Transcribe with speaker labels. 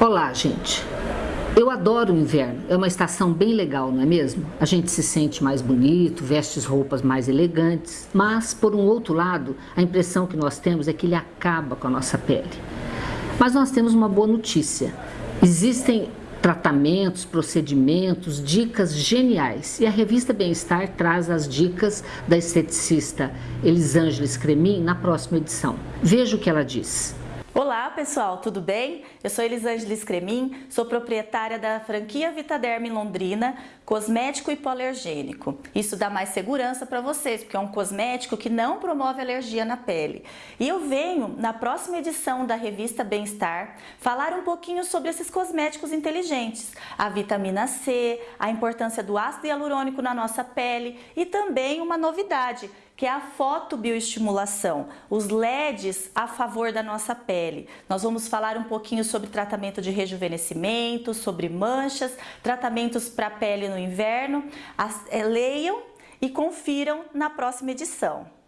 Speaker 1: Olá, gente. Eu adoro o inverno, é uma estação bem legal, não é mesmo? A gente se sente mais bonito, veste roupas mais elegantes, mas, por um outro lado, a impressão que nós temos é que ele acaba com a nossa pele. Mas nós temos uma boa notícia. Existem tratamentos, procedimentos, dicas geniais. E a revista Bem-Estar traz as dicas da esteticista Elisângela Cremin na próxima edição. Veja o que ela diz.
Speaker 2: Olá pessoal, tudo bem? Eu sou Elisângela Scremin, sou proprietária da franquia Vitaderm Londrina, cosmético hipoalergênico. Isso dá mais segurança para vocês, porque é um cosmético que não promove alergia na pele. E eu venho, na próxima edição da revista Bem-Estar, falar um pouquinho sobre esses cosméticos inteligentes, a vitamina C, a importância do ácido hialurônico na nossa pele e também uma novidade, que é a fotobioestimulação, os LEDs a favor da nossa pele. Nós vamos falar um pouquinho sobre tratamento de rejuvenescimento, sobre manchas, tratamentos para pele no inverno. As, é, leiam e confiram na próxima edição.